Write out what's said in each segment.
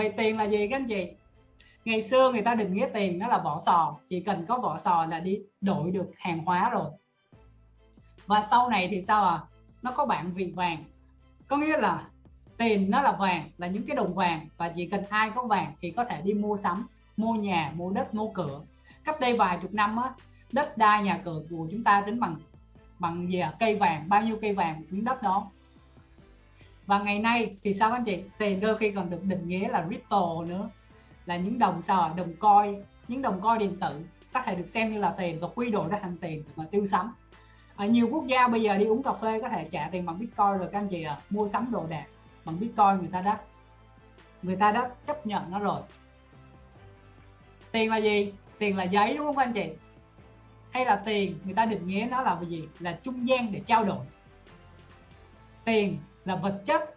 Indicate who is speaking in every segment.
Speaker 1: vậy tiền là gì các anh chị? Ngày xưa người ta định nghĩa tiền nó là vỏ sò. Chỉ cần có vỏ sò là đi đổi được hàng hóa rồi. Và sau này thì sao à? Nó có bạn vị vàng. Có nghĩa là tiền nó là vàng, là những cái đồng vàng. Và chỉ cần ai có vàng thì có thể đi mua sắm, mua nhà, mua đất, mua cửa. Cách đây vài chục năm á, đất đai nhà cửa của chúng ta tính bằng bằng gì à? cây vàng, bao nhiêu cây vàng miếng đất đó và ngày nay thì sao anh chị? Tiền đôi khi còn được định nghĩa là crypto nữa. Là những đồng sao đồng coin, những đồng coin điện tử. Có thể được xem như là tiền và quy đổi ra thành tiền mà tiêu sắm. Ở nhiều quốc gia bây giờ đi uống cà phê có thể trả tiền bằng bitcoin rồi các anh chị à mua sắm đồ đạc bằng bitcoin người ta đã, người ta đã chấp nhận nó rồi. Tiền là gì? Tiền là giấy đúng không các anh chị? Hay là tiền người ta định nghĩa nó là gì? Là trung gian để trao đổi. Tiền là vật chất.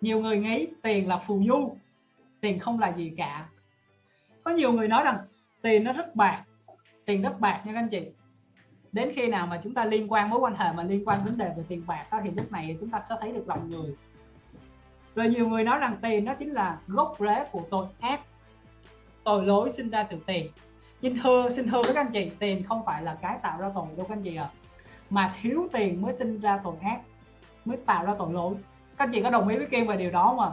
Speaker 1: Nhiều người nghĩ tiền là phù du, tiền không là gì cả. Có nhiều người nói rằng tiền nó rất bạc, tiền rất bạc nha các anh chị. Đến khi nào mà chúng ta liên quan mối quan hệ mà liên quan vấn đề về tiền bạc đó, thì lúc này chúng ta sẽ thấy được lòng người. Rồi nhiều người nói rằng tiền nó chính là gốc rễ của tội ác, tội lỗi sinh ra từ tiền. Xin thưa xin thưa với các anh chị, tiền không phải là cái tạo ra tội đâu các anh chị ạ à. mà thiếu tiền mới sinh ra tội ác mới tạo ra tội lỗi. Các anh chị có đồng ý với Kim về điều đó mà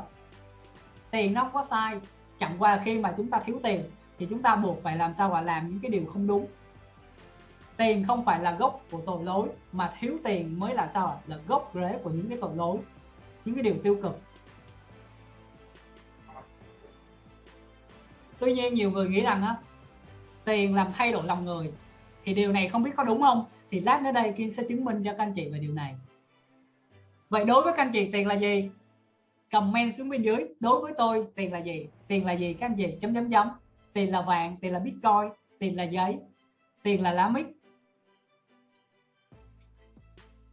Speaker 1: tiền nó không có sai. Chẳng qua khi mà chúng ta thiếu tiền, thì chúng ta buộc phải làm sao mà làm những cái điều không đúng. Tiền không phải là gốc của tội lỗi, mà thiếu tiền mới là sao là gốc rễ của những cái tội lỗi, những cái điều tiêu cực. Tuy nhiên nhiều người nghĩ rằng á, tiền làm thay đổi lòng người, thì điều này không biết có đúng không? Thì lát nữa đây Kim sẽ chứng minh cho các anh chị về điều này vậy đối với các anh chị, tiền là gì? Comment xuống bên dưới, đối với tôi, tiền là gì? Tiền là gì các anh chị? Chấm chấm chấm. Tiền là vàng, tiền là bitcoin, tiền là giấy, tiền là lá mít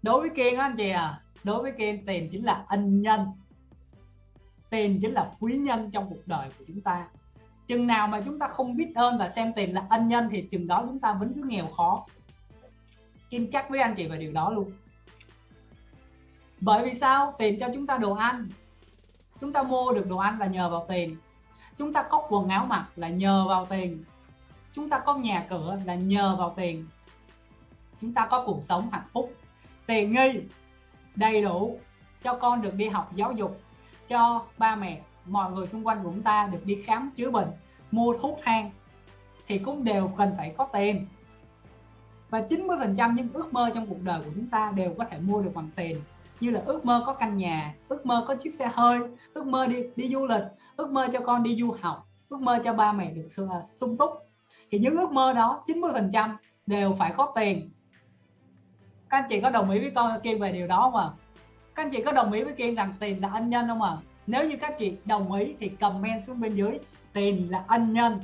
Speaker 1: đối với kiên anh chị à đối với kiên, tiền chính là ân nhân. Tiền chính là quý nhân trong cuộc đời của chúng ta. Chừng nào mà chúng ta không biết ơn và xem tiền là ân nhân thì chừng đó chúng ta vẫn cứ nghèo khó. Kim chắc với anh chị về điều đó luôn bởi vì sao? Tiền cho chúng ta đồ ăn. Chúng ta mua được đồ ăn là nhờ vào tiền. Chúng ta có quần áo mặc là nhờ vào tiền. Chúng ta có nhà cửa là nhờ vào tiền. Chúng ta có cuộc sống hạnh phúc. Tiền nghi, đầy đủ, cho con được đi học giáo dục, cho ba mẹ, mọi người xung quanh của chúng ta được đi khám chữa bệnh, mua thuốc thang, thì cũng đều cần phải có tiền. Và 90% những ước mơ trong cuộc đời của chúng ta đều có thể mua được bằng tiền như là ước mơ có căn nhà, ước mơ có chiếc xe hơi, ước mơ đi đi du lịch, ước mơ cho con đi du học, ước mơ cho ba mẹ được sung à, túc thì những ước mơ đó 90% đều phải có tiền các anh chị có đồng ý với con Kiên về điều đó không ạ à? các anh chị có đồng ý với Kiên rằng tiền là ân nhân không ạ à? nếu như các chị đồng ý thì comment xuống bên dưới, tiền là ân nhân